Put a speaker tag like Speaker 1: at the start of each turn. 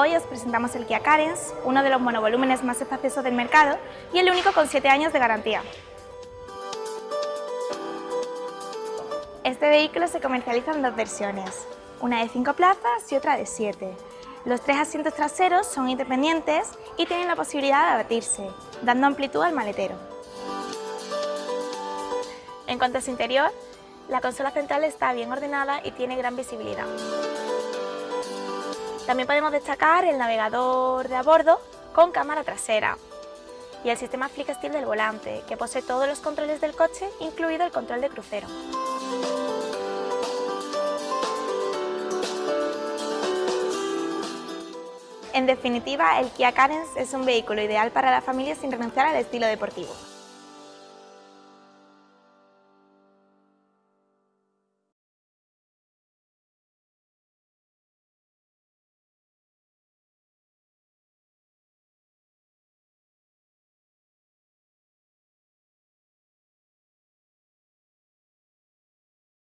Speaker 1: Hoy os presentamos el Kia Carens, uno de los monovolúmenes más espaciosos del mercado y el único con 7 años de garantía. Este vehículo se comercializa en dos versiones, una de 5 plazas y otra de 7. Los tres asientos traseros son independientes y tienen la posibilidad de abatirse, dando amplitud al maletero. En cuanto a su interior, la consola central está bien ordenada y tiene gran visibilidad. También podemos destacar el navegador de a bordo con cámara trasera y el sistema Flick Steel del volante, que posee todos los controles del coche, incluido el control de crucero. En definitiva, el Kia Carens es un vehículo ideal para la familia sin renunciar al estilo deportivo.